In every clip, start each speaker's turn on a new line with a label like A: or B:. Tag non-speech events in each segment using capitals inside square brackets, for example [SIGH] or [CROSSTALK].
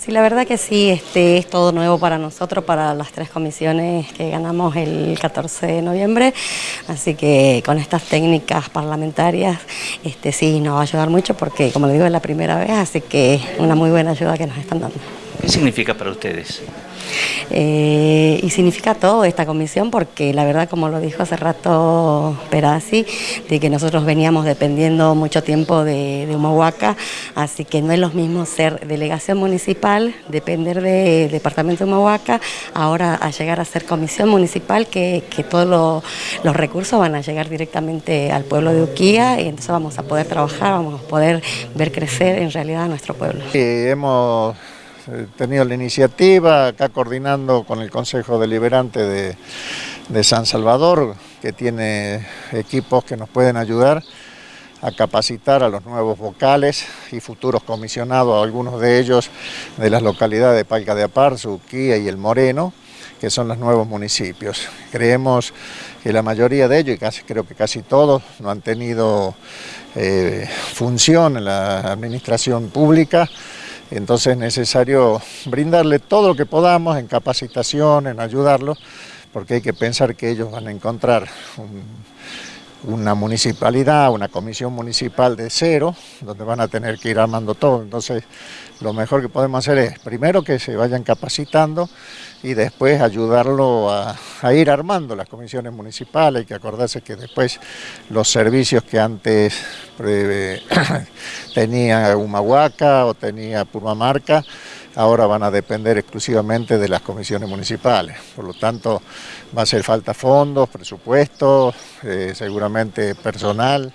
A: Sí, la verdad que sí, este es todo nuevo para nosotros, para las tres comisiones que ganamos el 14 de noviembre, así que con estas técnicas parlamentarias este sí nos va a ayudar mucho porque, como le digo, es la primera vez, así que una muy buena ayuda que nos están dando.
B: ¿Qué significa para ustedes?
A: Eh, y significa todo esta comisión porque la verdad, como lo dijo hace rato Perazzi, de que nosotros veníamos dependiendo mucho tiempo de, de Humahuaca, así que no es lo mismo ser delegación municipal, depender del departamento de Humahuaca, ahora a llegar a ser comisión municipal, que, que todos los recursos van a llegar directamente al pueblo de Uquía y entonces vamos a poder trabajar, vamos a poder ver crecer en realidad a nuestro pueblo.
C: Sí, hemos He tenido la iniciativa, acá coordinando con el Consejo Deliberante de, de San Salvador, que tiene equipos que nos pueden ayudar a capacitar a los nuevos vocales y futuros comisionados, algunos de ellos de las localidades de Palca de Apar, Suquía y El Moreno, que son los nuevos municipios. Creemos que la mayoría de ellos, y casi, creo que casi todos, no han tenido eh, función en la administración pública, entonces es necesario brindarle todo lo que podamos en capacitación, en ayudarlos, porque hay que pensar que ellos van a encontrar una municipalidad, una comisión municipal de cero, donde van a tener que ir armando todo. Entonces, lo mejor que podemos hacer es, primero, que se vayan capacitando y después ayudarlo a, ir armando las comisiones municipales. Hay que acordarse que después los servicios que antes eh, [CLEARS THROAT] tenía Humahuaca o tenía Purmamarca, ahora van a depender exclusivamente de las comisiones municipales. Por lo tanto, va a hacer falta fondos, presupuestos, eh, seguramente personal,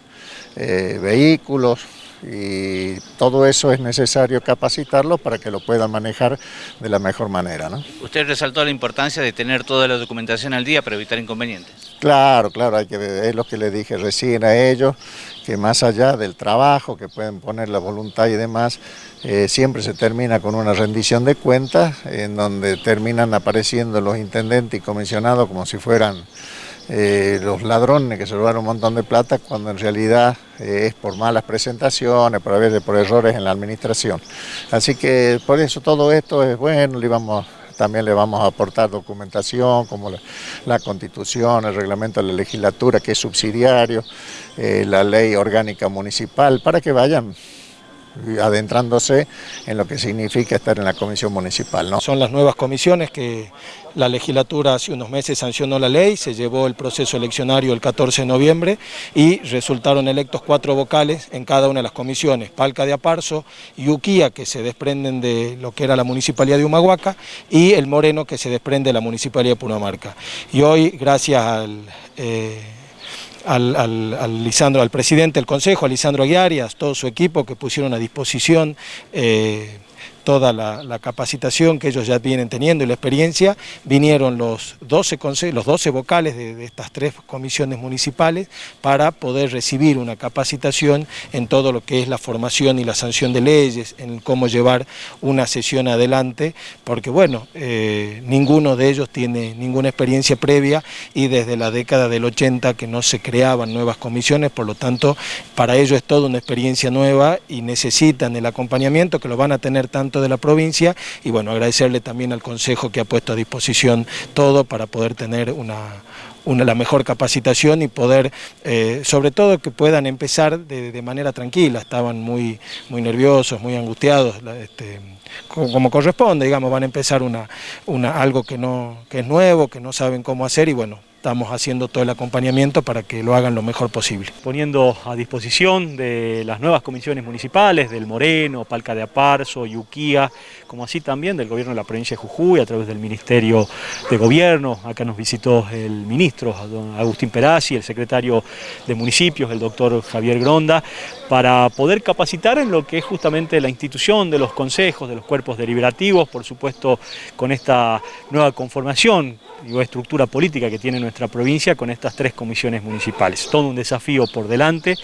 C: eh, vehículos, y todo eso es necesario capacitarlo para que lo puedan manejar de la mejor manera. ¿no?
B: Usted resaltó la importancia de tener toda la documentación al día para evitar inconvenientes.
C: Claro, claro, hay que, es lo que le dije recién a ellos, que más allá del trabajo, que pueden poner la voluntad y demás, eh, siempre se termina con una rendición de cuentas, en donde terminan apareciendo los intendentes y comisionados como si fueran eh, los ladrones que se robaron un montón de plata cuando en realidad eh, es por malas presentaciones, por a veces por errores en la administración. Así que por eso todo esto es bueno, le vamos, también le vamos a aportar documentación como la, constitución, el reglamento de la legislatura que es subsidiario, eh, la ley orgánica municipal, para que vayan adentrándose en lo que significa estar en la comisión municipal. ¿no?
D: Son las nuevas comisiones que la legislatura hace unos meses sancionó la ley, se llevó el proceso eleccionario el 14 de noviembre y resultaron electos cuatro vocales en cada una de las comisiones, Palca de Aparso y Uquía, que se desprenden de lo que era la municipalidad de Humahuaca, y el Moreno, que se desprende de la municipalidad de Punamarca. Y hoy, gracias al... Eh, al, al, Lisandro, al presidente del Consejo, a Lisandro Aguiar y a todo su equipo que pusieron a disposición eh, toda la, capacitación que ellos ya vienen teniendo y la experiencia, vinieron los 12, los 12 vocales de, estas tres comisiones municipales para poder recibir una capacitación en todo lo que es la formación y la sanción de leyes, en cómo llevar una sesión adelante, porque bueno, eh, ninguno de ellos tiene ninguna experiencia previa y desde la década del 80 que no se creaban nuevas comisiones, por lo tanto, para ellos es toda una experiencia nueva y necesitan el acompañamiento que lo van a tener tanto de la provincia y bueno, agradecerle también al Consejo que ha puesto a disposición todo para poder tener una, la mejor capacitación y poder, eh, sobre todo que puedan empezar de, manera tranquila, estaban muy, muy nerviosos, muy angustiados, este, como, corresponde, digamos, van a empezar una, una, algo que, no, que es nuevo, que no saben cómo hacer y bueno, estamos haciendo todo el acompañamiento para que lo hagan lo mejor posible.
E: Poniendo a disposición de las nuevas comisiones municipales, del Moreno, Palca de Aparso, Yuquía, como así también del gobierno de la provincia de Jujuy, a través del Ministerio de Gobierno, acá nos visitó el ministro Agustín Perazzi, el secretario de municipios, el doctor Javier Gronda, para poder capacitar en lo que es justamente la institución de los consejos, de los cuerpos deliberativos, por supuesto con esta nueva conformación y estructura política que tiene nuestra provincia con estas tres comisiones municipales. Todo un desafío por delante,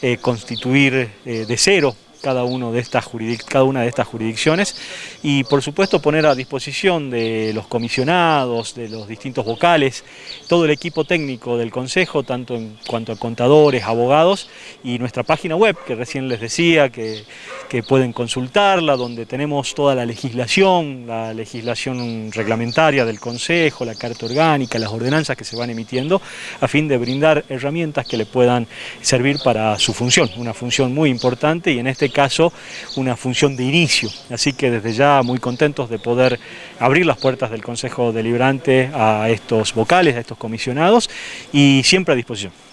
E: eh, constituir eh, de cero cada, uno de estas cada una de estas jurisdicciones y por supuesto poner a disposición de los comisionados, de los distintos vocales, todo el equipo técnico del Consejo, tanto en cuanto a contadores, abogados y nuestra página web que recién les decía que, que pueden consultarla, donde tenemos toda la legislación, la legislación reglamentaria del Consejo, la carta orgánica, las ordenanzas que se van emitiendo, a fin de brindar herramientas que le puedan servir para su función, una función muy importante y en este caso una función de inicio. Así que desde ya muy contentos de poder abrir las puertas del Consejo Deliberante a estos vocales, a estos comisionados y siempre a disposición.